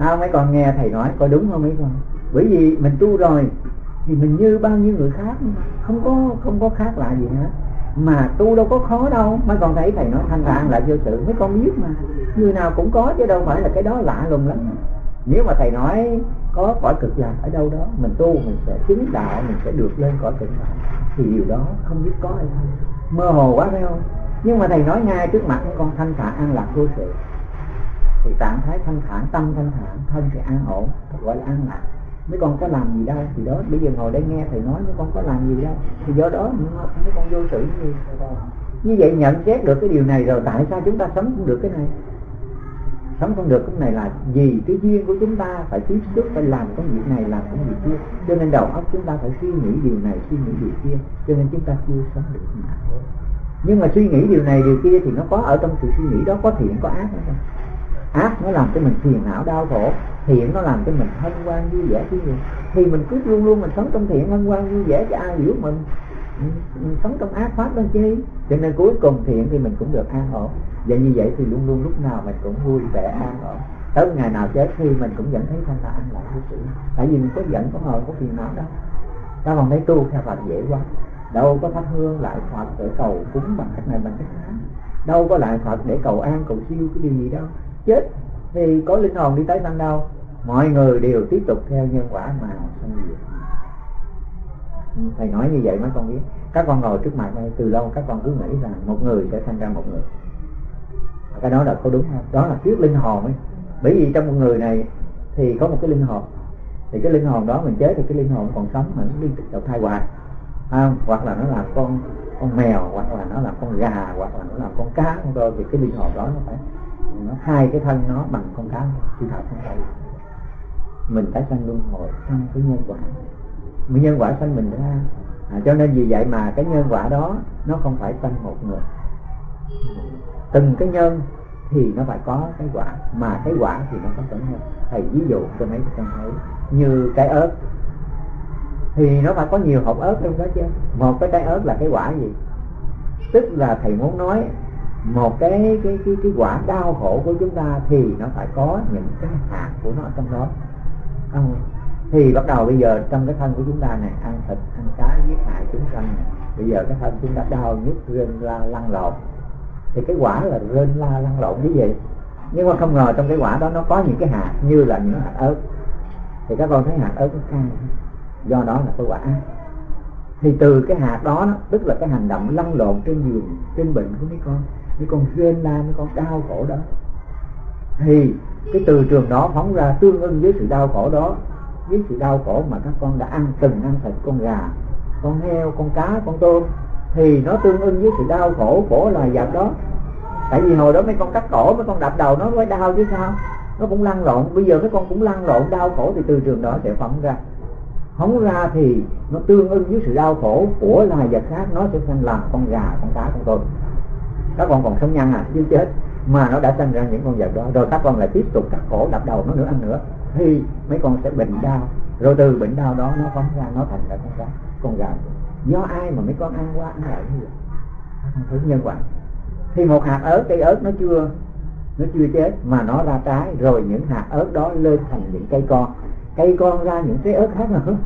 sao mấy con nghe thầy nói có đúng không mấy con? Bởi vì mình tu rồi thì mình như bao nhiêu người khác không có không có khác lạ gì hết. Mà tu đâu có khó đâu. Mấy con thấy thầy nói thanh thản lại vô sự. Mấy con biết mà. Người nào cũng có chứ đâu phải là cái đó lạ lùng lắm. Nếu mà thầy nói có cõi cực lạc ở đâu đó, mình tu mình sẽ chứng đạo, mình sẽ được lên cõi cực lạc. Thì điều đó không biết có hay không. Mơ hồ quá phải không? Nhưng mà thầy nói ngay trước mặt con thanh thản an lạc vô sự thì trạng thái thanh thản, tâm thanh thản, thân thì an ổn, gọi là an lạc. Mấy con có làm gì đâu, thì đó, bây giờ ngồi đây nghe thầy nói mấy con có làm gì đâu. Thì do đó mấy con vô sự như như vậy nhận xét được cái điều này rồi, tại sao chúng ta sống không được cái này? Sống không được cái này là vì cái duyên của chúng ta phải tiếp xúc, phải làm công việc này, làm công việc kia. Cho nên đầu óc chúng ta phải suy nghĩ điều này, suy nghĩ điều kia. Cho nên chúng ta chưa sống được mà nhưng mà suy nghĩ điều này, điều kia thì nó có ở trong sự suy nghĩ đó, có thiện, có ác không ác, nó làm cho mình phiền não, đau khổ. Thiện nó làm cho mình hân hoan, vui vẻ chứ gì thì mình cứ luôn luôn mình sống trong thiện, hân hoan, vui vẻ cho ai hiểu mình. Ừ, mình sống trong ác pháp đó chi cho nên cuối cùng thiện thì mình cũng được an ổn. Và như vậy thì luôn luôn lúc nào mình cũng vui vẻ, an ổn. Tới ngày nào chết thì mình cũng vẫn thấy thanh là an lạc với sự tại vì mình có giận, có hờn, có phiền não đâu ta còn thấy tu theo Phật dễ quá. Đâu có thắp hương lại Phật để cầu cúng bằng cách này, bằng cách khác. Đâu có lại Phật để cầu an, cầu siêu, cái điều gì đâu chết thì có linh hồn đi tới sanh đâu mọi người đều tiếp tục theo nhân quả mà sanh diệt thầy nói như vậy mấy con biết. Các con ngồi trước mặt đây, từ lâu các con cứ nghĩ rằng một người sẽ sanh ra một người. Cái đó là có đúng không? Đó là thuyết linh hồn ấy. Bởi vì trong một người này thì có một cái linh hồn. Thì cái linh hồn đó mình chết thì cái linh hồn còn sống mà nó liên tục đầu thai hoài. Không? Hoặc là nó là con con mèo, hoặc là nó là con gà, hoặc là nó là con cá, con thì cái linh hồn đó nó phải nó hai cái thân nó bằng con cá chư thật không phải mình tái sanh luân hồi trong cái nhân quả. Cái nhân quả sanh mình ra. À, cho nên vì vậy mà cái nhân quả đó nó không phải sanh một người. Từng cái nhân thì nó phải có cái quả mà cái quả thì nó có tổng nhân. Thầy ví dụ cho mấy con thấy như cái ớt. Thì nó phải có nhiều hộp ớt trong đó chứ. Một cái trái ớt là cái quả gì? Tức là thầy muốn nói một cái cái cái cái quả đau khổ của chúng ta thì nó phải có những cái hạt của nó trong đó. Không? Thì bắt đầu bây giờ trong cái thân của chúng ta này ăn thịt ăn cá giết hại chúng sanh này bây giờ cái thân chúng ta đau nhức rên la lăn lộn. Thì cái quả là rên la lăn lộn cái gì nhưng mà không ngờ trong cái quả đó nó có những cái hạt như là những hạt ớt. Thì các con thấy hạt ớt nó cay. Do đó là cái quả. Thì từ cái hạt đó, đó tức là cái hành động lăn lộn trên giường trên bệnh của mấy con cái con rên la cái con đau khổ đó. Thì cái từ trường đó phóng ra tương ưng với sự đau khổ đó. Với sự đau khổ mà các con đã ăn từng ăn thịt con gà, con heo, con cá, con tôm, thì nó tương ưng với sự đau khổ của loài vật đó. Tại vì hồi đó mấy con cắt cổ, mấy con đập đầu nó mới đau chứ sao? Nó cũng lăn lộn. Bây giờ mấy con cũng lăn lộn, đau khổ thì từ trường đó sẽ phóng ra. Phóng ra thì nó tương ưng với sự đau khổ của loài vật khác, nó sẽ sinh làm con gà, con cá, con tôm các con còn sống nhân à chứ chết. Mà nó đã sinh ra những con vật đó rồi các con lại tiếp tục cắt cổ đập đầu nó nữa ăn nữa. Thì mấy con sẽ bệnh đau. Rồi từ bệnh đau đó nó phóng ra nó thành ra con gà con gà. Do ai mà mấy con ăn qua ăn lại như vậy? Thứ nhân quả. Thì một hạt ớt cây ớt nó chưa nó chưa chết mà nó ra trái rồi những hạt ớt đó lên thành những cây con. Cây con ra những trái ớt khác nữa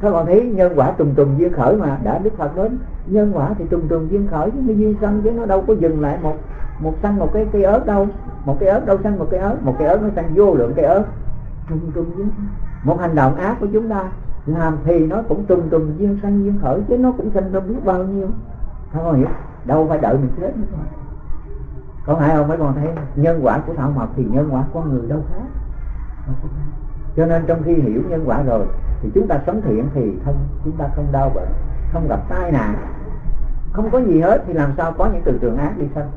các bạn thấy nhân quả trùng trùng duyên khởi mà, đã đức phật đến. Nhân quả thì trùng trùng duyên khởi chứ duyên sanh chứ nó đâu có dừng lại một một sanh một cái cây ớt đâu. Một cây ớt đâu sanh một cây ớt, một cây ớt nó sanh vô lượng cây ớt. Trùng trùng duyên một hành động ác của chúng ta, làm thì nó cũng trùng trùng duyên sanh duyên khởi, chứ nó cũng sanh đâu biết bao nhiêu. Không hiểu, đâu phải đợi mình chết nữa có phải không? Mấy con thấy nhân quả của thảo mộc thì nhân quả con người đâu khác cho nên trong khi hiểu nhân quả rồi, thì chúng ta sống thiện thì thân chúng ta không đau bệnh, không gặp tai nạn. Không có gì hết, thì làm sao có những từ trường ác đi sanh?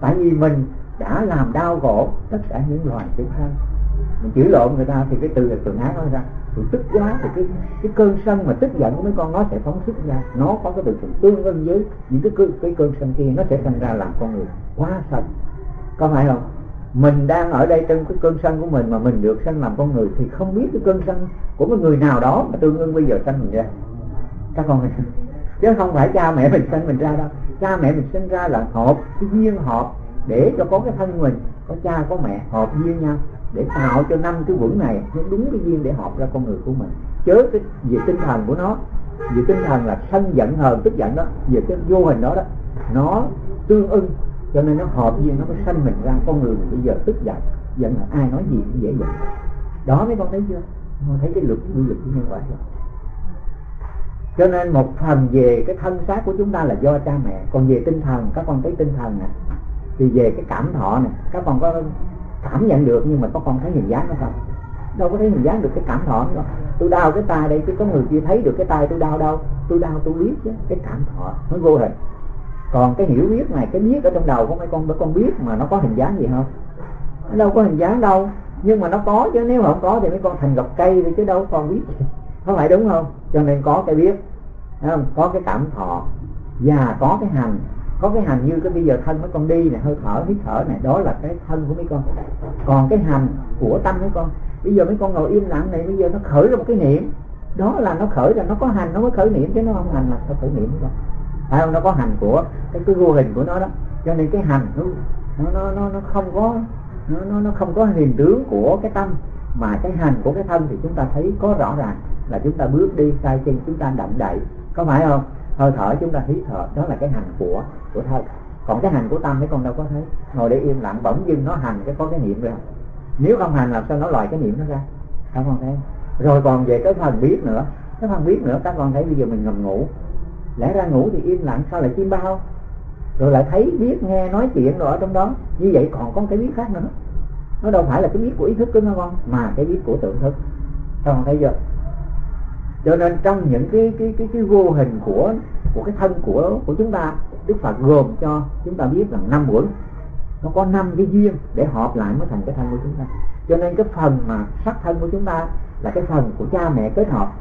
Tại vì mình đã làm đau khổ tất cả những loài chúng sanh. Mình chửi lộn người ta thì cái từ là trường ác nó ra. Thì tức quá thì cái cái cơn sân mà tức giận của mấy con nó sẽ phóng xuất ra. Nó có cái từ trường tương ưng với những cái cái cơn sân kia, nó sẽ thành ra làm con người quá sân. Có phải không? Mình đang ở đây trong cái cơn sân của mình mà mình được sanh làm con người thì không biết cái cơn sân của một người nào đó mà tương ưng bây giờ sanh mình ra. Các con này chứ không phải cha mẹ mình sanh mình ra đâu. Cha mẹ mình sinh ra là hợp cái duyên hợp để cho có cái thân mình, có cha, có mẹ hợp duyên nhau để tạo cho năm cái vững này nó đúng cái duyên để hợp ra con người của mình. Chớ cái về tinh thần của nó. Về tinh thần là sân giận hờn tức giận đó. Về cái vô hình đó đó. Nó tương ưng cho nên nó hợp duyên nó mới sanh mình ra con người bây giờ tức giận. Giận là ai nói gì cũng dễ giận đó mấy con thấy chưa? Con thấy cái luật quy luật của nhân quả rồi cho nên một phần về cái thân xác của chúng ta là do cha mẹ. Còn về tinh thần, các con thấy tinh thần nè. Thì về cái cảm thọ này các con có cảm nhận được nhưng mà các con thấy hình dáng nó không? Đâu có thấy hình dáng được cái cảm thọ đâu tôi đau cái tay đây chứ có người kia thấy được cái tay tôi đau đâu. Tôi đau, tôi biết chứ. Cái cảm thọ nó vô hình còn cái hiểu biết này, cái biết ở trong đầu của mấy con mấy con biết mà nó có hình dáng gì không? Nó đâu có hình dáng đâu. Nhưng mà nó có chứ, nếu mà không có thì mấy con thành gọc cây đi chứ đâu còn biết. Có phải đúng không? Cho nên có cái biết không? có cái cảm thọ. Và có cái hành. Có cái hành như cái bây giờ thân mấy con đi này hơi thở, hít thở này đó là cái thân của mấy con. Còn cái hành của tâm mấy con. Bây giờ mấy con ngồi im lặng này, bây giờ nó khởi ra một cái niệm. Đó là nó khởi ra, nó có hành, nó mới khởi niệm chứ nó không hành là nó khởi niệm không phải không? Nó có hành của cái cái vô hình của nó đó. Cho nên cái hành nó nó nó nó không có, nó nó nó không có hình tướng của cái tâm. Mà cái hành của cái thân thì chúng ta thấy có rõ ràng là chúng ta bước đi sai chân, chúng ta động đậy. Có phải không? Hơi thở chúng ta hít thở, đó là cái hành của của thân. Còn cái hành của tâm mấy con đâu có thấy. Ngồi để im lặng, bỗng dưng nó hành cái có cái niệm ra. Nếu không hành làm sao nó loại cái niệm nó ra? Không? Con thấy rồi còn về cái phần biết nữa. Cái phần biết nữa, các con thấy bây giờ mình ngầm ngủ lẽ ra ngủ thì im lặng, sao lại chim bao? Rồi lại thấy biết nghe nói chuyện rồi ở trong đó. Như vậy còn có cái biết khác nữa. Nó đâu phải là cái biết của ý thức của nó con, mà cái biết của tưởng thức. Các con thấy chưa? Cho nên trong những cái cái cái cái vô hình của của cái thân của của chúng ta, Đức Phật gồm cho chúng ta biết là năm quẩn nó có năm cái duyên để họp lại mới thành cái thân của chúng ta. Cho nên cái phần mà sắc thân của chúng ta là cái phần của cha mẹ kết hợp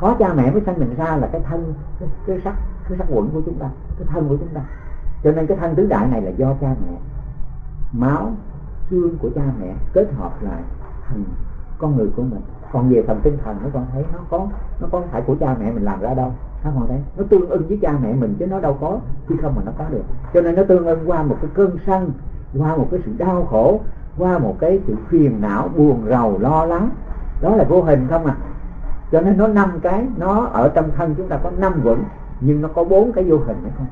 có cha mẹ mới sanh mình ra là cái thân cái, cái sắc cái sắc quẩn của chúng ta cái thân của chúng ta. Cho nên cái thân tứ đại này là do cha mẹ. Máu xương của cha mẹ kết hợp lại thành con người của mình. Còn về phần tinh thần nó con thấy nó có nó có phải của cha mẹ mình làm ra đâu. Nó còn thấy nó tương ưng với cha mẹ mình chứ nó đâu có chứ không mà nó có được. Cho nên nó tương ưng qua một cái cơn sân qua một cái sự đau khổ qua một cái sự phiền não buồn rầu lo lắng. Đó là vô hình không à cho nên nó năm cái nó ở trong thân chúng ta có năm quẩn nhưng nó có bốn cái vô hình hay không?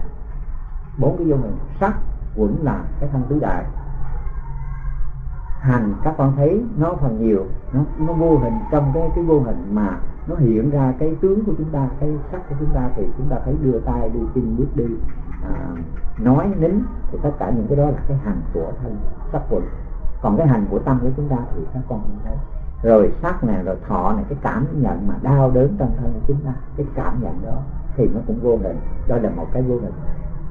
Bốn cái vô hình. Sắc quẩn là cái thân tứ đại. Hành các con thấy nó phần nhiều nó nó vô hình trong cái cái vô hình mà nó hiện ra cái tướng của chúng ta cái sắc của chúng ta thì chúng ta thấy đưa tay đi chân bước đi à, nói nín thì tất cả những cái đó là cái hành của thân sắc quẩn. Còn cái hành của tâm của chúng ta thì các con không thấy rồi sắc này rồi thọ này cái cảm nhận mà đau đớn trong thân của chúng ta cái cảm nhận đó thì nó cũng vô hình. Đó là một cái vô hình.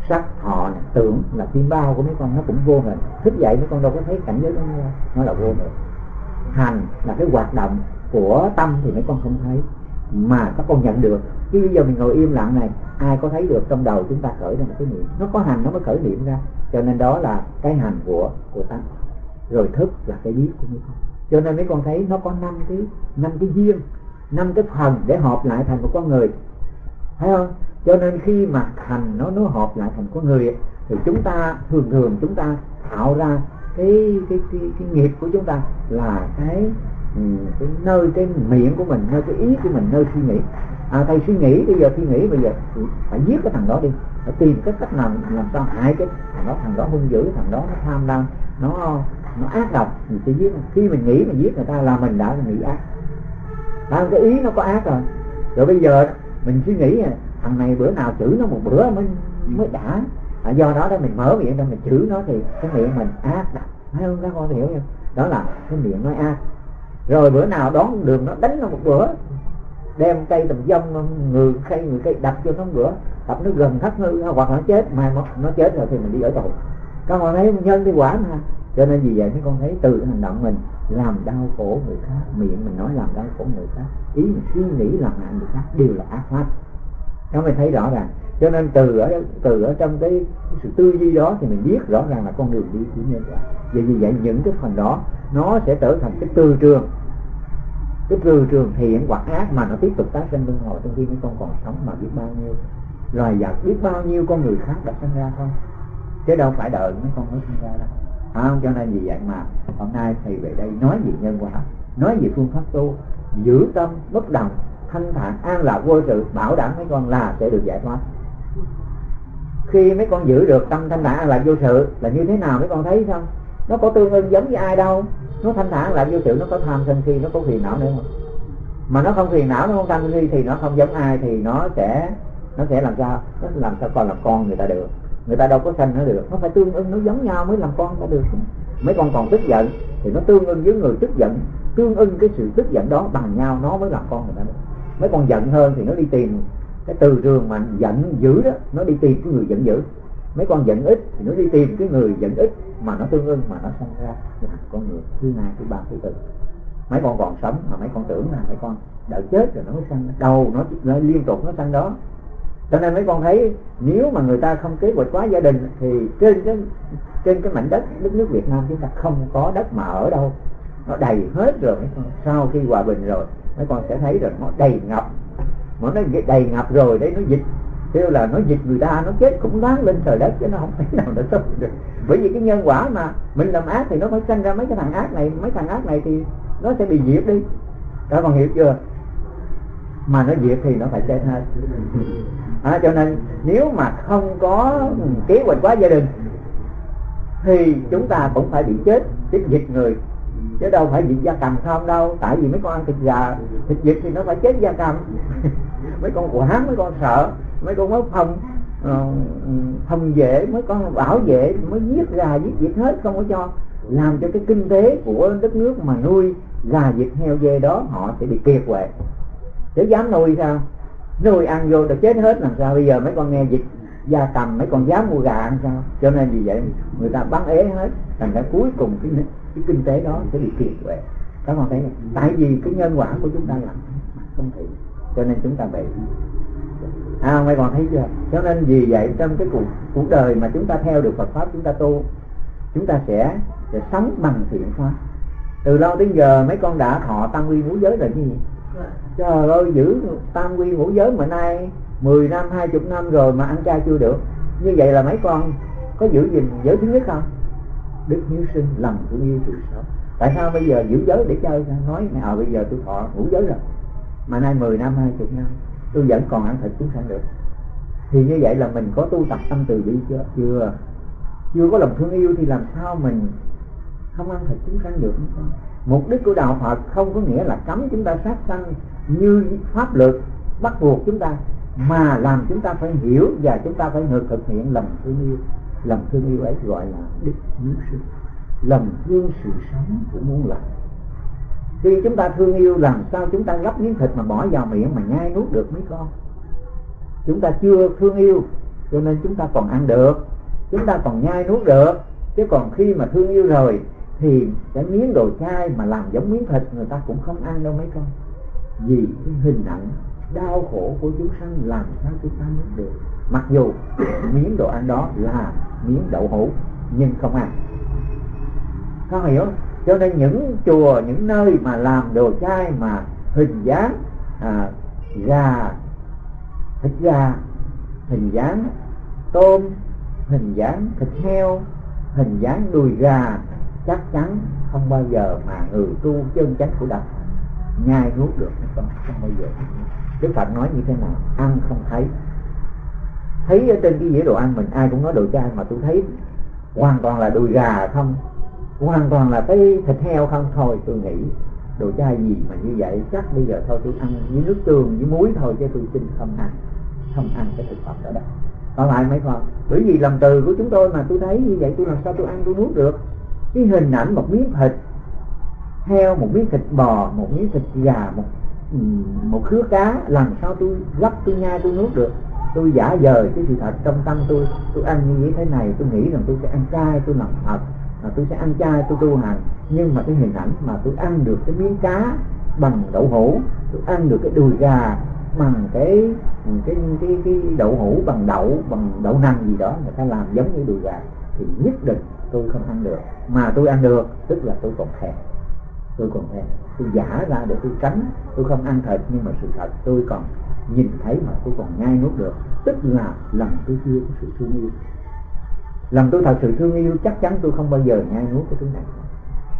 Sắc thọ này, tưởng là tim bao của mấy con nó cũng vô hình. Thức dậy mấy con đâu có thấy cảnh giới đó nó là vô hình. Hành là cái hoạt động của tâm thì mấy con không thấy. Mà các con nhận được. Chứ bây giờ mình ngồi im lặng này ai có thấy được trong đầu chúng ta khởi ra một cái niệm? Nó có hành nó mới khởi niệm ra. Cho nên đó là cái hành của của tâm. Rồi thức là cái biết của mấy con cho nên mấy con thấy nó có năm cái năm cái duyên năm cái phần để hợp lại thành một con người. Thấy không? Cho nên khi mà thành nó nó hợp lại thành con người thì chúng ta thường thường chúng ta tạo ra cái cái cái, cái nghiệp của chúng ta là cái ừ, cái nơi cái miệng của mình nơi cái ý của mình nơi suy nghĩ. À thầy suy nghĩ bây giờ suy nghĩ bây giờ phải giết cái thằng đó đi. Phải tìm cái cách làm làm sao hại cái thằng đó. Thằng đó hung dữ thằng đó nó tham lam nó nó ác độc. Mình sẽ giết khi mình nghĩ mình giết người ta là mình đã nghĩ ác. À, cái ý nó có ác rồi. Rồi bây giờ mình suy nghĩ thằng này bữa nào chửi nó một bữa mới mới đã. À, do đó đó mình mở miệng ra mình chửi nó thì cái miệng mình ác độc. Thấy không? Các con hiểu không? Đó là cái miệng nói ác. Rồi bữa nào đón đường nó đánh nó một bữa đem cây tầm dông người cây người cây đập cho nó một bữa đập nó gần thắt ngư hoặc nó chết mà nó chết rồi thì mình đi ở tù. Các con thấy nhân thì quả mà cho nên vì vậy mấy con thấy từ hành động mình làm đau khổ người khác miệng mình nói làm đau khổ người khác ý mình suy nghĩ làm hại người khác đều là ác pháp. Nó mới thấy rõ ràng. Cho nên từ ở từ ở trong cái, sự tư duy đó thì mình biết rõ ràng là con đường đi của nhân quả. Vậy vì vậy những cái phần đó nó sẽ trở thành cái tư trường. Cái từ trường thiện hoặc ác mà nó tiếp tục tái sinh luân hồi trong khi mấy con còn sống mà biết bao nhiêu. Loài vật biết bao nhiêu con người khác đã sinh ra không? Chứ đâu phải đợi mấy con mới sinh ra đâu không? Cho nên vì vậy mà hôm nay thầy về đây nói về nhân quả, nói về phương pháp tu, giữ tâm bất động, thanh thản, an lạc, vô sự, bảo đảm mấy con là sẽ được giải thoát. Khi mấy con giữ được tâm thanh thản, an lạc, vô sự là như thế nào mấy con thấy không? Nó có tương ưng giống với ai đâu. Nó thanh thản, an lạc, vô sự, nó có tham sân si, nó có phiền não nữa. Không mà nó không phiền não, nó không tham sân si thì nó không giống ai thì nó sẽ nó sẽ làm sao? Nó làm sao còn làm con người ta được người ta đâu có sanh nó được. Nó phải tương ưng nó giống nhau mới làm con ta được. Mấy con còn tức giận thì nó tương ưng với người tức giận. Tương ưng cái sự tức giận đó bằng nhau nó mới làm con người ta được. Mấy con giận hơn thì nó đi tìm cái từ trường mà giận dữ đó nó đi tìm cái người giận dữ. Mấy con giận ít thì nó đi tìm cái người giận ít mà nó tương ưng mà nó sanh ra thành con người thứ hai thứ ba thứ tư. Mấy con còn sống mà mấy con tưởng là mấy con đợi chết rồi nó mới sanh. Đầu nó, nó liên tục nó sanh đó cho nên mấy con thấy nếu mà người ta không kế hoạch quá gia đình thì trên cái trên cái mảnh đất đất nước Việt Nam chúng ta không có đất mà ở đâu. Nó đầy hết rồi, mấy con sau khi hòa bình rồi, mấy con sẽ thấy rồi nó đầy ngập. Mà nó đầy ngập rồi đấy, nó dịch. Kêu là nó dịch người ta, nó chết cũng đáng lên trời đất chứ nó không thể nào nó sống được. Bởi vì cái nhân quả mà mình làm ác thì nó phải sanh ra mấy cái thằng ác này, mấy thằng ác này thì nó sẽ bị diệt đi. Các con hiểu chưa? Mà nó diệt thì nó phải chết hết à, cho nên nếu mà không có kế hoạch quá gia đình thì chúng ta cũng phải bị chết chết dịch người. Chứ đâu phải dịch da cầm không đâu. Tại vì mấy con ăn thịt gà thịt vịt thì nó phải chết da cầm. Mấy con quán mấy con sợ mấy con mới phòng uh, ờ, phòng vệ mấy con bảo vệ mới giết gà giết vịt hết không có cho. Làm cho cái kinh tế của đất nước mà nuôi gà vịt heo dê đó họ sẽ bị kiệt quệ. Để dám nuôi sao? Rồi ăn vô rồi chết hết làm sao? Bây giờ mấy con nghe dịch gia cầm, mấy con dám mua gà ăn sao? Cho nên vì vậy người ta bắn ế hết. Thành ra cuối cùng cái cái kinh tế đó sẽ bị kiệt quệ. Các con thấy không? tại vì cái nhân quả của chúng ta làm không thể, cho nên chúng ta bị à mấy con thấy chưa? Cho nên vì vậy trong cái cuộc cuộc đời mà chúng ta theo được Phật pháp, chúng ta tu, chúng ta sẽ sẽ sống bằng thiện pháp. Từ lâu đến giờ mấy con đã thọ tăng quy ngũ giới rồi chứ gì? Trời ơi, giữ tam quy ngũ giới mà nay 10 năm 20 năm rồi mà ăn chay chưa được. Như vậy là mấy con có giữ gìn giới thứ nhất không? Đức hiếu sinh lòng thương yêu sự sống tại sao bây giờ giữ giới để chơi nói mẹ à ờ, bây giờ tôi thọ ngũ giới rồi. Mà nay 10 năm 20 năm, tôi vẫn còn ăn thịt chúng sanh được. Thì như vậy là mình có tu tập tâm từ bi chưa? Chưa. Chưa có lòng thương yêu thì làm sao mình không ăn thịt chúng sanh được mục đích của đạo Phật không có nghĩa là cấm chúng ta sát sanh như pháp luật bắt buộc chúng ta, mà làm chúng ta phải hiểu và chúng ta phải thực hiện lòng thương yêu. Lòng thương yêu ấy gọi là đức hiếu sinh lòng thương sự sống của muôn loài. Khi chúng ta thương yêu, làm sao chúng ta gấp miếng thịt mà bỏ vào miệng mà nhai nuốt được mấy con? Chúng ta chưa thương yêu, cho nên chúng ta còn ăn được. Chúng ta còn nhai nuốt được. Chứ còn khi mà thương yêu rồi thì cái miếng đồ chai mà làm giống miếng thịt người ta cũng không ăn đâu mấy con. Vì cái hình ảnh đau khổ của chúng sanh làm sao chúng ta biết được. Mặc dù miếng đồ ăn đó là miếng đậu hũ nhưng không ăn. Có hiểu cho nên những chùa những nơi mà làm đồ chai mà hình dáng à, gà thịt gà hình dáng tôm hình dáng thịt heo hình dáng đùi gà chắc chắn không bao giờ mà người tu chân chánh của đạo nhai nuốt được không không bao giờ. Đức Phật nói như thế nào? Ăn không thấy. Thấy ở trên cái dĩa đồ ăn mình, ai cũng nói đồ chay mà tôi thấy hoàn toàn là đùi gà không? Hoàn toàn là cái thịt heo không? Thôi tôi nghĩ đồ chay gì mà như vậy? Chắc bây giờ thôi tôi ăn với nước tương, với muối thôi chứ tôi xin không ăn. Không ăn cái thực phẩm đó đâu. Còn lại mấy con, bởi vì lòng từ của chúng tôi mà tôi thấy như vậy, tôi làm sao tôi ăn tôi nuốt được? Cái hình ảnh một miếng thịt, heo, một miếng thịt bò, một miếng thịt gà, một một khứa cá, làm sao tôi lắp tôi nhai, tôi nuốt được? Tôi giả dời cái sự thật trong tâm tôi tôi ăn như thế này, tôi nghĩ rằng tôi sẽ ăn chay, tôi làm thật mà tôi sẽ ăn chay, tôi tu hành. Nhưng mà cái hình ảnh mà tôi ăn được cái miếng cá bằng đậu hũ, tôi ăn được cái đùi gà bằng cái cái cái cái đậu hũ bằng đậu bằng đậu nành gì đó, người ta làm giống như đùi gà thì nhất định tôi không ăn được. Mà tôi ăn được, tức là tôi còn thèm. Tôi còn thèm. Tôi giả ra để tôi tránh. Tôi không ăn thịt, nhưng mà sự thật tôi còn nhìn thấy mà tôi còn nhai nuốt được. Tức là lòng tôi chưa có sự thương yêu. Lòng tôi thật sự thương yêu, chắc chắn tôi không bao giờ nhai nuốt cái thứ này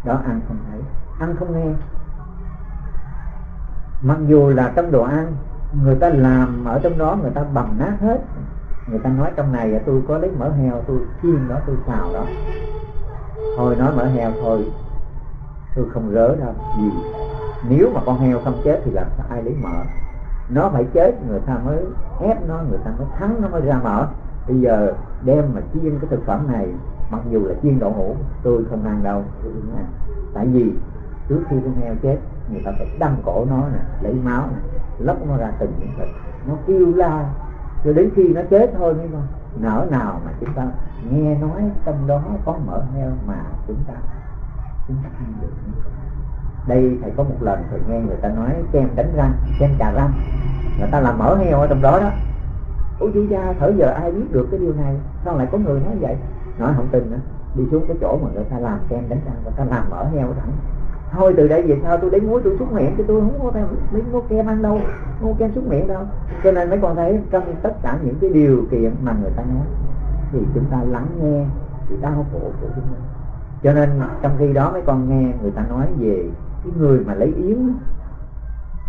đó, ăn không thấy. Ăn không nghe. Mặc dù là trong đồ ăn, người ta làm ở trong đó người ta bầm nát hết người ta nói trong này tôi có lấy mỡ heo, tôi chiên đó tôi xào đó thôi nói mỡ heo thôi, tôi không rớ đâu. Vì nếu mà con heo không chết thì làm sao ai lấy mỡ? Nó phải chết, người ta mới ép nó, người ta mới thắng, nó mới ra mỡ. Bây giờ đem mà chiên cái thực phẩm này, mặc dù là chiên đậu hũ, tôi không ăn đâu, tôi không ăn. Tại vì trước khi con heo chết, người ta phải đâm cổ nó nè, lấy máu nè, lóc nó ra từng những thịt. Nó kêu la cho đến khi nó chết thôi mới thôi nở nào mà chúng ta nghe nói trong đó có mỡ heo mà chúng ta chúng ta ăn được. Đây thầy có một lần thầy nghe người ta nói kem đánh răng, kem trà răng. Người ta làm mỡ heo ở trong đó đó. Ôi, chú gia thở giờ ai biết được cái điều này? Sao lại có người nói vậy? Nói không tin nữa. Đi xuống cái chỗ mà người ta làm kem đánh răng, người ta làm mỡ heo thẳng thôi từ đây về sau tôi đến muối tôi xúc miệng chứ tôi không có theo lấy mua kem ăn đâu. Mua kem xúc miệng đâu. Cho nên mấy con thấy trong tất cả những cái điều kiện mà người ta nói thì chúng ta lắng nghe sự đau khổ của chúng ta cho nên trong khi đó mấy con nghe người ta nói về cái người mà lấy yến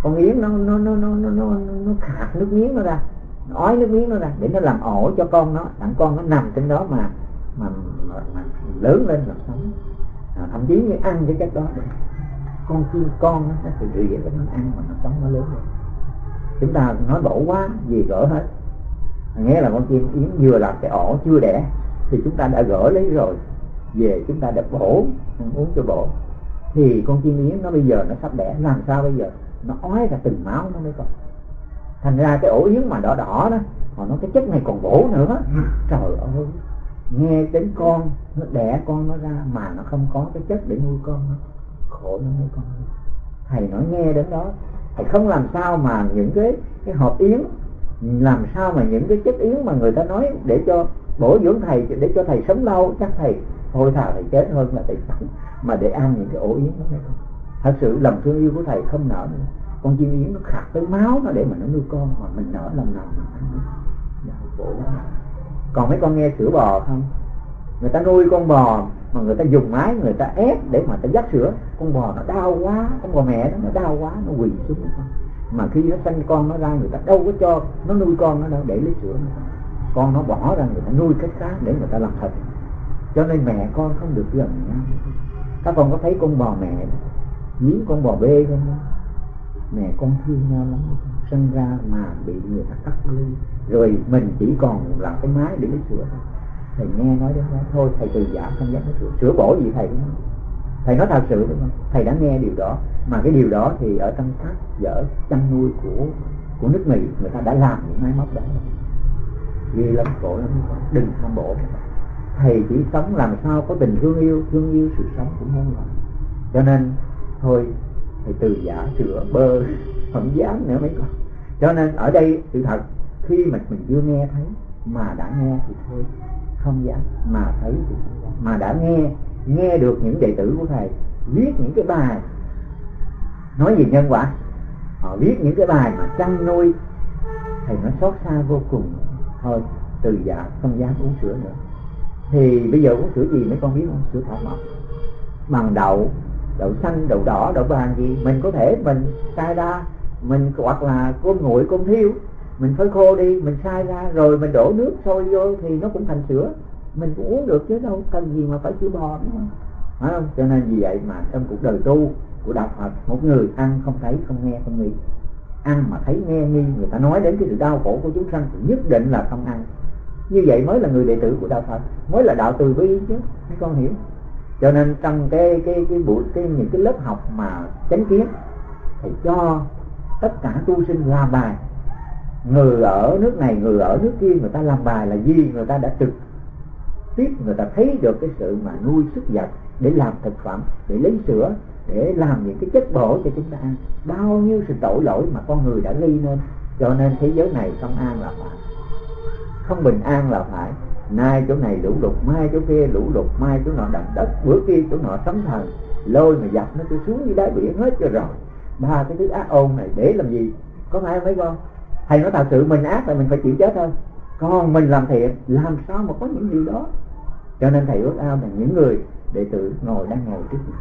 con yến nó nó nó nó nó nó, nó khạc nước miếng nó ra nó ói nước miếng nó ra để nó làm ổ cho con nó. Đặng con nó nằm trên đó mà mà, mà, mà lớn lên rồi sống. À, thậm chí như ăn cái chất đó con chim con nó sẽ rỉa để nó ăn mà nó sống nó lớn lên. Chúng ta nói bổ quá, gì gỡ hết. Nghe là con chim yến vừa làm cái ổ chưa đẻ, thì chúng ta đã gỡ lấy rồi. Về chúng ta đã bổ, ăn uống cho bổ. Thì con chim yến nó bây giờ nó sắp đẻ, làm sao bây giờ? Nó ói ra từng máu nó mới còn. Thành ra cái ổ yến mà đỏ đỏ đó họ nói cái chất này còn bổ nữa. Trời ơi, nghe đến con, nó đẻ con nó ra mà nó không có cái chất để nuôi con nó khổ nó nuôi con. Thầy nói nghe đến đó thầy không làm sao mà những cái cái hộp yến làm sao mà những cái chất yến mà người ta nói để cho bổ dưỡng thầy để cho thầy sống lâu chắc thầy thôi thà thầy chết hơn là thầy sống mà để ăn những cái ổ yến đó đấy không thật sự lòng thương yêu của thầy không nở nữa. Con chim yến nó khạc tới máu nó để mà nó nuôi con mà mình nở lòng nào mà ăn dạ, khổ lắm còn mấy con nghe sữa bò không? Người ta nuôi con bò mà người ta dùng máy, người ta ép để mà ta dắt sữa. Con bò nó đau quá, con bò mẹ đó nó đau quá, nó quỳ xuống con mà khi nó sanh con nó ra, người ta đâu có cho nó nuôi con nó đâu, để lấy sữa nữa. con nó bỏ ra, người ta nuôi cách khác để người ta làm thịt. Cho nên mẹ con không được gần nhau. Các con có thấy con bò mẹ giếng con bò bê không? Mẹ con thương nhau lắm. Sinh ra mà bị người ta cắt ly. Rồi mình chỉ còn là cái máy để lấy sữa thôi thầy nghe nói đến đó thôi, thầy từ giả không dám lấy sửa bổ gì thầy cũng thầy nói thật sự đúng không? Thầy đã nghe điều đó, mà cái điều đó thì ở trong các dở chăn nuôi của của nước mỹ, người ta đã làm những máy móc đó ghi lắm, khổ lắm đừng tham bổ thầy chỉ sống làm sao có tình thương yêu thương yêu sự sống của muôn loài cho nên, thôi, thầy từ giả sửa bơ, không dám nữa mấy con. Cho nên ở đây sự thật, khi mà mình chưa nghe thấy mà đã nghe thì thôi không dám mà thấy thì không dám mà đã nghe nghe được những đệ tử của thầy, viết những cái bài. Nói về nhân quả. Họ viết những cái bài mà chăn nuôi. Thầy nó xót xa vô cùng. Thôi, từ dạ không dám uống sữa nữa. Thì bây giờ uống sữa gì mấy con biết không sữa thảo mộc? Bằng đậu đậu xanh, đậu đỏ, đậu vàng gì? Mình có thể, mình sai đa, mình hoặc là cơm nguội cơm thiêu mình phơi khô đi, mình sai ra, rồi mình đổ nước sôi vô thì nó cũng thành sữa. Mình cũng uống được chứ, đâu cần gì mà phải sữa bò, đúng không? Phải không cho nên vì vậy mà trong cuộc đời tu, của đạo Phật một người ăn không thấy, không nghe, không nghĩ ăn mà thấy, nghe, nghi, người ta nói đến cái sự đau khổ của chúng sanh thì nhất định là không ăn. Như vậy mới là người đệ tử của đạo Phật mới là đạo từ bi chứ, mấy con hiểu? Cho nên trong cái cái cái buổi, cái, những cái lớp học mà chánh kiến thì cho tất cả tu sinh làm bài người ở nước này, người ở nước kia, người ta làm bài là gì? Người ta đã trực tiếp, người ta thấy được cái sự mà nuôi sức vật để làm thực phẩm, để lấy sữa, để làm những cái chất bổ cho chúng ta ăn. Bao nhiêu sự tội lỗi mà con người đã gây nên. Cho nên thế giới này không an là phải. Không bình an là phải. Nay chỗ này lũ lụt, mai chỗ kia lũ lụt, mai chỗ nọ đầm đất, bữa kia chỗ nọ sấm thần. Lôi mà dập nó cứ xuống dưới đáy biển hết cho rồi. Ba cái thứ ác ôn này để làm gì? Có phải không mấy con? Thầy nói thật sự mình ác là mình phải chịu chết thôi. Còn mình làm thiện làm sao mà có những điều đó? Cho nên thầy ước ao là những người đệ tử ngồi đang ngồi trước mặt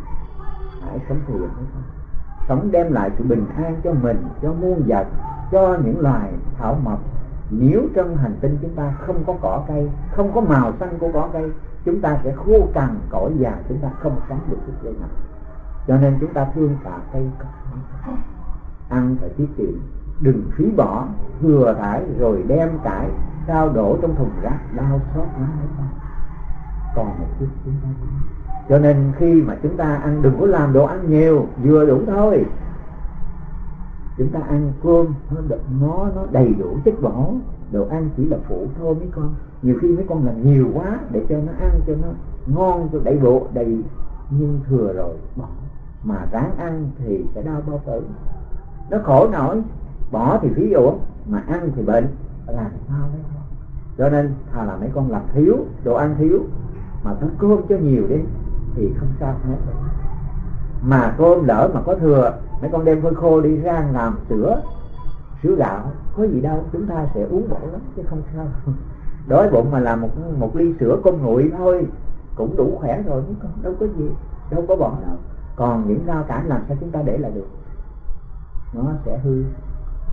hãy sống thiện với sống đem lại sự bình an cho mình, cho muôn vật, cho những loài thảo mộc. Nếu trong hành tinh chúng ta không có cỏ cây, không có màu xanh của cỏ cây, chúng ta sẽ khô cằn cõi già, chúng ta không sống được cái cây nào cho nên chúng ta thương cả cây ăn phải tiết kiệm đừng phí bỏ thừa thải rồi đem cải sao đổ trong thùng rác, đau xót lắm đấy con. Còn một chút chúng ta cho nên khi mà chúng ta ăn, đừng có làm đồ ăn nhiều, vừa đủ thôi. Chúng ta ăn cơm nó nó nó đầy đủ chất bổ đồ ăn chỉ là phụ thôi mấy con. Nhiều khi mấy con làm nhiều quá, để cho nó ăn cho nó ngon, cho đầy bộ, đầy nhưng thừa rồi, bỏ. Mà ráng ăn thì sẽ đau bao tử. Nó khổ nổi bỏ thì phí dụ mà ăn thì bệnh làm sao đấy? Cho nên thà là mấy con làm thiếu, đồ ăn thiếu, mà cứ cơm cho nhiều đi, thì không sao hết mà cơm lỡ mà có thừa, mấy con đem phơi khô đi rang làm sữa sữa gạo, có gì đâu, chúng ta sẽ uống bổ lắm, chứ không sao. Đói bụng mà làm một một ly sữa con nguội thôi, cũng đủ khỏe rồi, mấy con, đâu có gì, đâu có bỏ đâu. Còn những rau cải làm sao chúng ta để lại được? Nó sẽ hư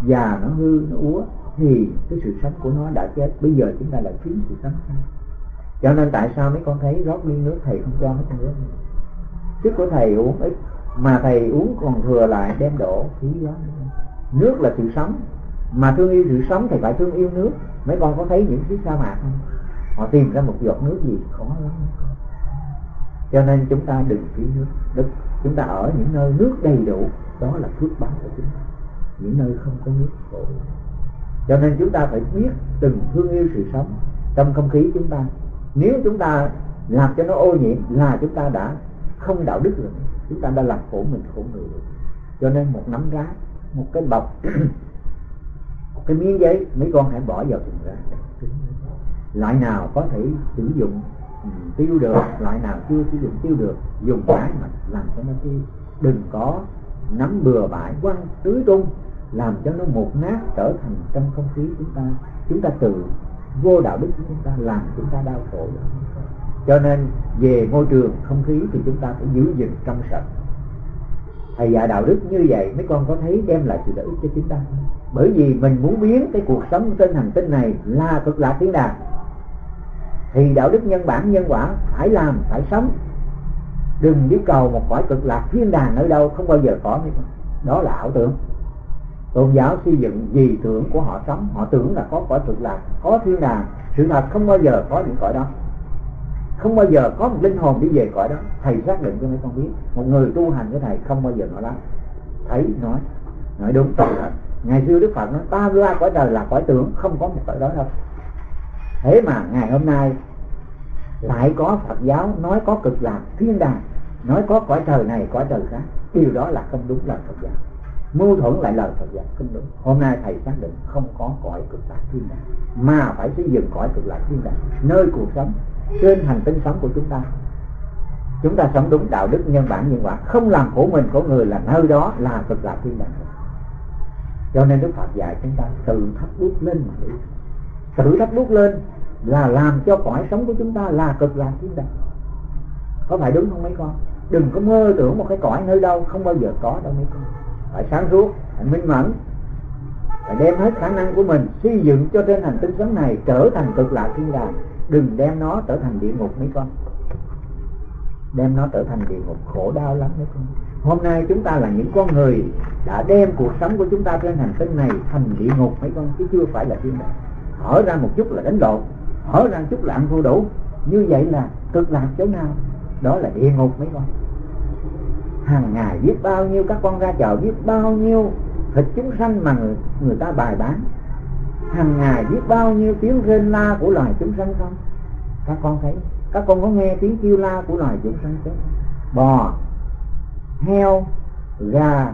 già nó hư, nó úa, thì cái sự sống của nó đã chết. Bây giờ chúng ta lại thiếu sự sống cho nên tại sao mấy con thấy rót ly nước thầy không cho mấy con uống? Sức của thầy uống ít, mà thầy uống còn thừa lại đem đổ phí đó. Nước là sự sống. Mà thương yêu sự sống thì phải thương yêu nước. Mấy con có thấy những chiếc sa mạc không? Họ tìm ra một giọt nước gì khó lắm cho nên chúng ta đừng phí nước. Đức, chúng ta ở những nơi nước đầy đủ, đó là phước báo của chúng ta những nơi không có nước khổ. Cho nên chúng ta phải biết từng thương yêu sự sống trong không khí chúng ta. Nếu chúng ta làm cho nó ô nhiễm là chúng ta đã không đạo đức rồi. Chúng ta đã làm khổ mình khổ người rồi. Cho nên một nắm rác, một cái bọc, một cái miếng giấy, mấy con hãy bỏ vào thùng rác. Loại nào có thể sử dụng ừ, tiêu được, loại nào chưa sử dụng, tiêu được, dùng cái mà làm cho nó tiêu. Đừng có nắm bừa bãi quăng tưới tung làm cho nó một nát trở thành trong không khí chúng ta. Chúng ta tự vô đạo đức của chúng ta làm chúng ta đau khổ. Cho nên về môi trường không khí thì chúng ta phải giữ gìn trong sạch. Thầy dạy đạo đức như vậy, mấy con có thấy đem lại sự lợi ích cho chúng ta bởi vì mình muốn biến cái cuộc sống trên hành tinh này là cực lạc tiếng đàn thì đạo đức nhân bản, nhân quả phải làm, phải sống đừng đi cầu một cõi cực lạc thiên đàng ở đâu, không bao giờ có đó là ảo tưởng. Tôn giáo xây dựng gì tưởng của họ sống, họ tưởng là có cõi cực lạc, có thiên đàng. Sự thật không bao giờ có những cõi đó. Không bao giờ có một linh hồn đi về cõi đó. Thầy xác định cho mấy con biết. Một người tu hành với thầy không bao giờ nói lắm. Thấy, nói nói đúng toàn thật ngày xưa đức phật nói ba ra cõi đời là cõi tưởng, không có một cõi đó đâu. Thế mà ngày hôm nay Ừ. lại có phật giáo nói có cực lạc thiên đàng, nói có cõi trời này, cõi trời khác, điều đó là không đúng lời phật giáo. Mâu thuẫn lại lời Phật giáo không đúng. Hôm nay thầy xác định không có cõi cực lạc thiên đàng, mà phải xây dựng cõi cực lạc thiên đàng, nơi cuộc sống, trên hành tinh sống của chúng ta. Chúng ta sống đúng đạo đức nhân bản nhân quả, không làm khổ mình của người là nơi đó là cực lạc thiên đàng. Cho nên đức phật dạy chúng ta tự thắp đuốc lên mà đi. Tự thắp đuốc lên là làm cho cõi sống của chúng ta là cực lạc thiên đàng. Có phải đúng không mấy con? Đừng có mơ tưởng một cái cõi nơi đâu, không bao giờ có đâu mấy con. Phải sáng suốt, phải minh mẫn, phải đem hết khả năng của mình xây dựng cho trên hành tinh sống này trở thành cực lạc thiên đàng. Đừng đem nó trở thành địa ngục mấy con. Đem nó trở thành địa ngục khổ đau lắm mấy con. Hôm nay chúng ta là những con người đã đem cuộc sống của chúng ta trên hành tinh này thành địa ngục mấy con, chứ chưa phải là thiên đàng. Hở ra một chút là đánh lộn hở ra chút lạng vô thua đủ. Như vậy là cực lạc chỗ nào? Đó là địa ngục mấy con. Hàng ngày biết bao nhiêu các con ra chợ biết bao nhiêu thịt chúng sanh mà người, người ta bài bán. Hàng ngày biết bao nhiêu tiếng rên la của loài chúng sanh không? Các con thấy các con có nghe tiếng kêu la của loài chúng sanh không? Bò heo gà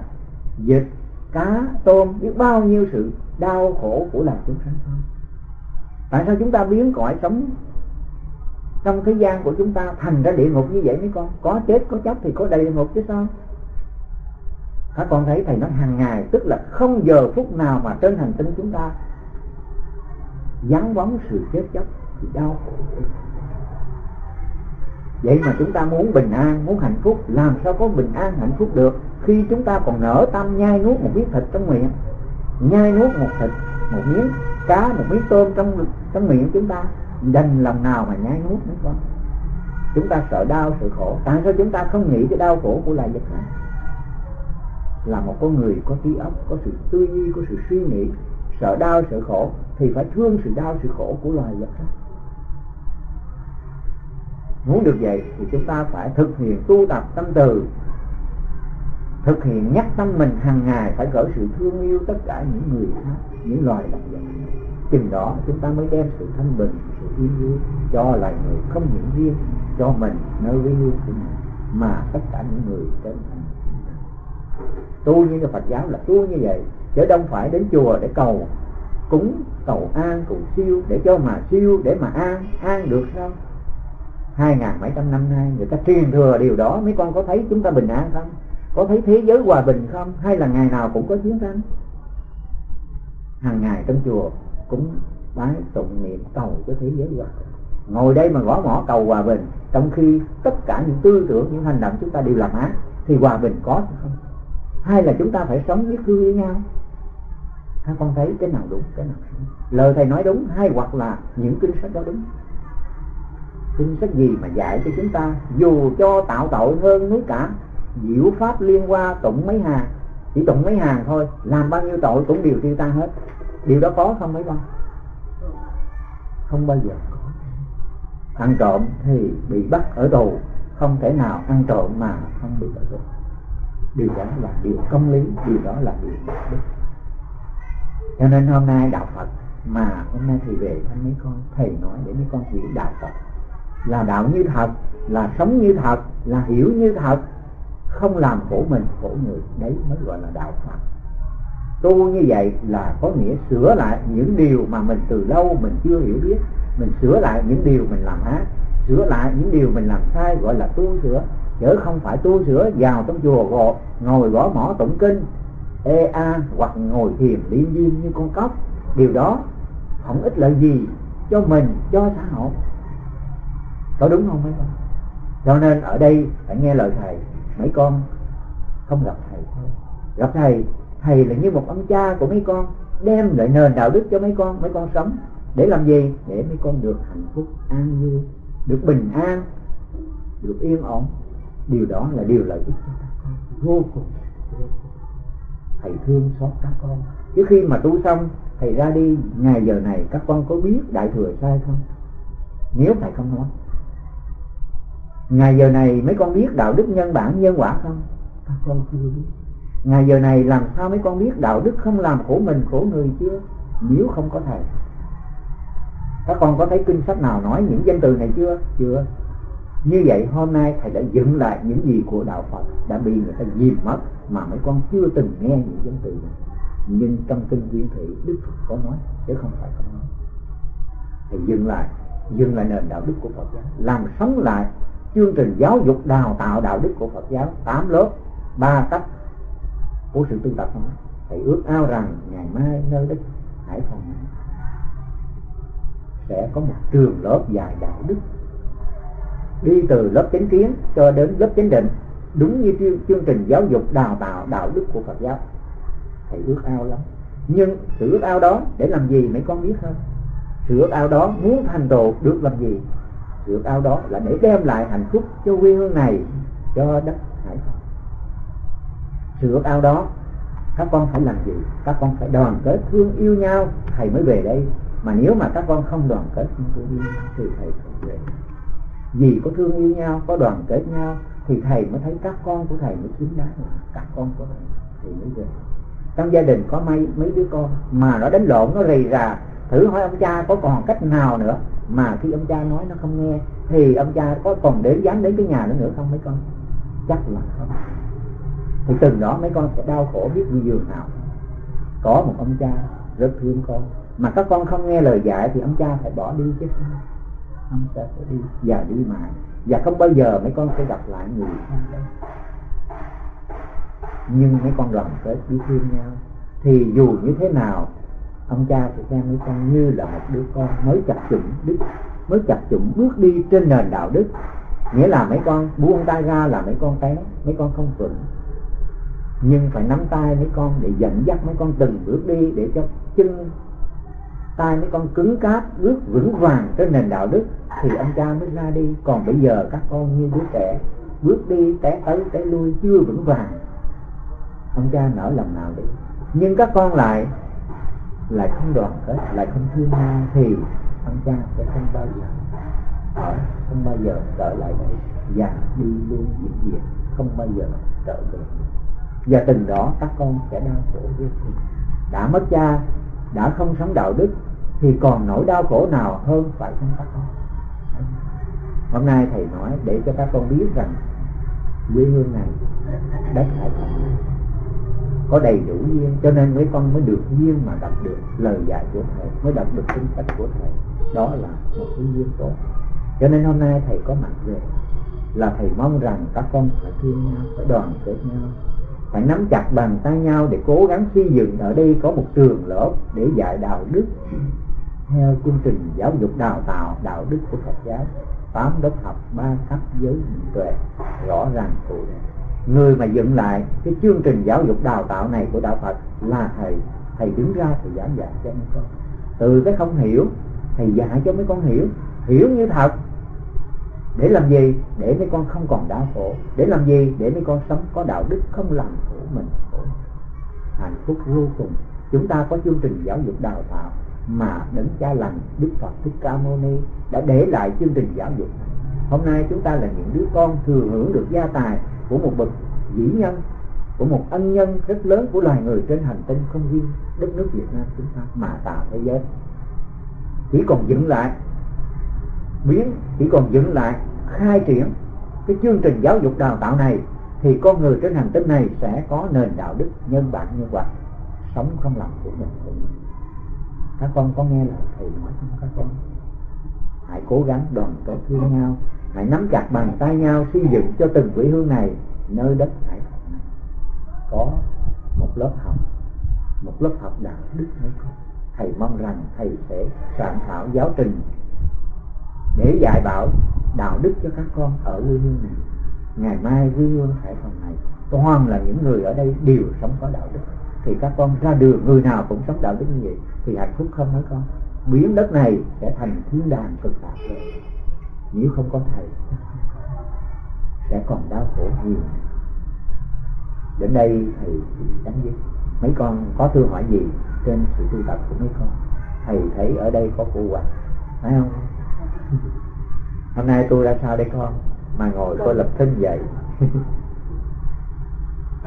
vịt cá tôm biết bao nhiêu sự đau khổ của loài chúng sanh không? Tại sao chúng ta biến cõi sống trong thế gian của chúng ta thành ra địa ngục như vậy mấy con? Có chết, có chóc thì có đầy địa ngục chứ sao? Các con thấy thầy nói hàng ngày, tức là không giờ phút nào mà trên hành tinh chúng ta vắng bóng sự chết chóc thì đau khổ. Vậy mà chúng ta muốn bình an, muốn hạnh phúc, làm sao có bình an, hạnh phúc được? Khi chúng ta còn nở tâm nhai nuốt một miếng thịt trong miệng, nhai nuốt một thịt, một miếng cá một miếng tôm trong trong miệng chúng ta đành lòng nào mà nhai nuốt nữa con. Chúng ta sợ đau, sợ khổ. Tại sao chúng ta không nghĩ cái đau khổ của loài vật này? Là một con người có trí óc, có sự tư duy, có sự suy nghĩ, sợ đau, sợ khổ, thì phải thương sự đau, sự khổ của loài vật đó. Muốn được vậy thì chúng ta phải thực hiện tu tập tâm từ thực hiện nhắc tâm mình hàng ngày phải gửi sự thương yêu tất cả những người khác, những loài động vật. Chừng đó chúng ta mới đem sự thanh bình, sự yên vui cho loài người không những riêng cho mình nơi với hương của mình, mà tất cả những người trên thành tu như Phật giáo là tu như vậy, chứ đâu phải đến chùa để cầu, cúng, cầu an, cầu siêu, để cho mà siêu, để mà an an được sao? Hai ngàn mấy trăm năm nay người ta truyền thừa điều đó, mấy con có thấy chúng ta bình an không? Có thấy thế giới hòa bình không? Hay là ngày nào cũng có chiến tranh hàng ngày trong chùa cũng bái tụng niệm cầu cho thế giới hòa bình. Ngồi đây mà gõ mỏ cầu hòa bình, trong khi tất cả những tư tưởng, những hành động chúng ta đều làm ác thì hòa bình có không? Hay là chúng ta phải sống biết thương với nhau? Các con thấy cái nào đúng, cái nào đúng lời thầy nói đúng hay hoặc là những kinh sách đó đúng? Kinh sách gì mà dạy cho chúng ta dù cho tạo tội hơn núi cả diệu pháp liên qua tụng mấy hàng, chỉ tụng mấy hàng thôi, làm bao nhiêu tội cũng đều tiêu tan hết. Điều đó có không mấy con? Không bao giờ có. Ăn trộm thì bị bắt ở tù, không thể nào ăn trộm mà không bị ở tù. Điều đó là điều công lý, điều đó là điều đạo đức. Cho nên hôm nay đạo phật, mà hôm nay thì về thăm mấy con, thầy nói để mấy con hiểu đạo phật. Là đạo như thật, là sống như thật, là hiểu như thật không làm khổ mình, khổ người. Đấy mới gọi là đạo phật. Tu như vậy là có nghĩa sửa lại những điều mà mình từ lâu mình chưa hiểu biết. Mình sửa lại những điều mình làm ác, sửa lại những điều mình làm sai, gọi là tu sửa. Chứ không phải tu sửa, vào trong chùa gò ngồi gõ mỏ tụng kinh. Ê a, hoặc ngồi thiền liên viên như con cóc. Điều đó không ích lợi gì cho mình, cho xã hội. Có đúng không mấy con? Cho nên ở đây phải nghe lời thầy mấy con không gặp thầy thôi. Gặp thầy thầy là như một ông cha của mấy con, đem lại nền đạo đức cho mấy con mấy con sống. Để làm gì? Để mấy con được hạnh phúc, an vui được bình an, được yên ổn. Điều đó là điều lợi ích cho các con. Vô cùng. Thầy thương xót các con. Chứ khi mà tu xong, thầy ra đi, ngày giờ này các con có biết đại thừa sai không? Nếu thầy không nói ngày giờ này mấy con biết đạo đức nhân bản nhân quả không? Các con chưa biết. Ngày giờ này làm sao mấy con biết đạo đức không làm khổ mình khổ người chưa nếu không có thầy. Các con có thấy kinh sách nào nói những danh từ này chưa? Chưa. Như vậy hôm nay thầy đã dựng lại những gì của đạo phật. Đã bị người ta dìm mất mà mấy con chưa từng nghe những danh từ này. Nhưng trong kinh quyển thị đức phật có nói chứ không phải không nói. Thầy dừng lại dừng lại nền đạo đức của phật giáo làm sống lại chương trình giáo dục đào tạo đạo đức của phật giáo, tám lớp, ba cách của sự tu tập đó thì ước ao rằng ngày mai nơi đức hải phòng sẽ có một trường lớp dài đạo đức. Đi từ lớp chánh kiến cho đến lớp chánh định, đúng như chương chương trình giáo dục đào tạo đạo đức của Phật giáo. Thì ước ao lắm. Nhưng sự ước ao đó để làm gì mấy con biết không? Sự ước ao đó muốn thành tựu được làm gì? Ước ao đó là để đem lại hạnh phúc cho quê hương này, cho đất hải phòng. Sự ước ao đó, các con phải làm gì? Các con phải đoàn kết thương yêu nhau. Thầy mới về đây. Mà nếu mà các con không đoàn kết thương yêu thì thầy không về. Vì có thương yêu nhau, có đoàn kết nhau, thì thầy mới thấy các con của thầy mới xứng đáng. Các con của thầy thì mới về. Trong gia đình có mấy mấy đứa con mà nó đánh lộn, nó rầy rà, thử hỏi ông cha có còn cách nào nữa? Mà khi ông cha nói nó không nghe, thì ông cha có còn đến dám đến cái nhà nữa nữa không mấy con? Chắc là không. Thì từng đó mấy con sẽ đau khổ biết như giường nào. Có một ông cha rất thương con. Mà các con không nghe lời dạy thì ông cha phải bỏ đi chứ. Sao ông cha phải đi và đi mãi và không bao giờ mấy con sẽ gặp lại người thân nhưng mấy con đoàn kết biết thương nhau, thì dù như thế nào ông cha sẽ xem mấy con như là một đứa con mới chập chủng đức, mới chập chủng bước đi trên nền đạo đức. Nghĩa là mấy con buông tay ra là mấy con té, mấy con không vững. Nhưng phải nắm tay mấy con để dẫn dắt mấy con từng bước đi để cho chân tay mấy con cứng cáp bước vững vàng trên nền đạo đức. Thì ông cha mới ra đi. Còn bây giờ các con như đứa trẻ bước đi, té tới, té lui, chưa vững vàng. Ông cha nở lòng nào đi. Nhưng các con lại lại không đoàn kết, lại không thương nhau thì ông cha sẽ không bao giờ ở, không bao giờ trở lại đây và đi luôn diễn diện không bao giờ trở về và từng đó các con sẽ đau khổ vô cùng. Đã mất cha, đã không sống đạo đức, thì còn nỗi đau khổ nào hơn phải không các con? Hôm nay thầy nói để cho các con biết rằng quê hương này đất hải thành có đầy đủ duyên, cho nên mấy con mới được duyên mà đọc được lời dạy của thầy, mới đọc được kinh sách của thầy. Đó là một cái duyên tốt. Cho nên hôm nay thầy có mặt về là thầy mong rằng các con phải thương nhau phải đoàn kết nhau, phải nắm chặt bàn tay nhau để cố gắng xây dựng. Ở đây có một trường lớp để dạy đạo đức theo chương trình giáo dục đào tạo đạo đức của Phật giáo. Tám lớp học, ba cấp giới tuệ, rõ ràng cụ thể người mà dựng lại cái chương trình giáo dục đào tạo này của đạo Phật là thầy. Thầy đứng ra, thầy giảng dạy cho mấy con. Từ cái không hiểu, thầy dạy cho mấy con hiểu. Hiểu như thật. Để làm gì? Để mấy con không còn đau khổ. Để làm gì? Để mấy con sống có đạo đức không làm khổ mình khổ. Hạnh phúc vô cùng. Chúng ta có chương trình giáo dục đào tạo mà đấng cha lành, đức phật thích ca mâu ni đã để lại chương trình giáo dục này. Hôm nay chúng ta là những đứa con thừa hưởng được gia tài của một bậc vĩ nhân, của một ân nhân rất lớn, của loài người trên hành tinh không riêng đất nước Việt Nam chúng ta mà tạo thế giới. Chỉ còn dựng lại, biến, chỉ còn dựng lại, khai triển cái chương trình giáo dục đào tạo này thì con người trên hành tinh này sẽ có nền đạo đức nhân bản như vậy sống không làm của mình. Các con có nghe lời thầy nói không? Các con hãy cố gắng đoàn kết với nhau hãy nắm chặt bàn tay nhau xây dựng cho từng quỹ hương này, nơi đất hải phòng này có một lớp học, một lớp học đạo đức mới có thầy mong rằng thầy sẽ soạn thảo giáo trình để dạy bảo đạo đức cho các con ở quê hương này. Ngày mai quê hương hải phòng này toàn là những người ở đây đều sống có đạo đức. Thì các con ra đường, người nào cũng sống đạo đức như vậy, thì hạnh phúc không mấy con? Biến đất này sẽ thành thiên đàng cực lạc rồi nếu không có thầy, sẽ còn đau khổ nhiều. Đến đây thầy chấm dứt. Mấy con có thư hỏi gì trên sự tu tập của mấy con? Thầy thấy ở đây có cô hoàng, phải không? Hôm nay tôi ra sao đây con? Mà ngồi tôi lập thân dậy.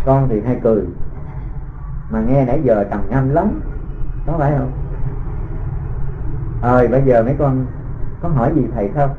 Con thì hay cười, mà nghe nãy giờ trầm ngâm lắm, có phải không? Ơi bây giờ mấy con có hỏi gì thầy không?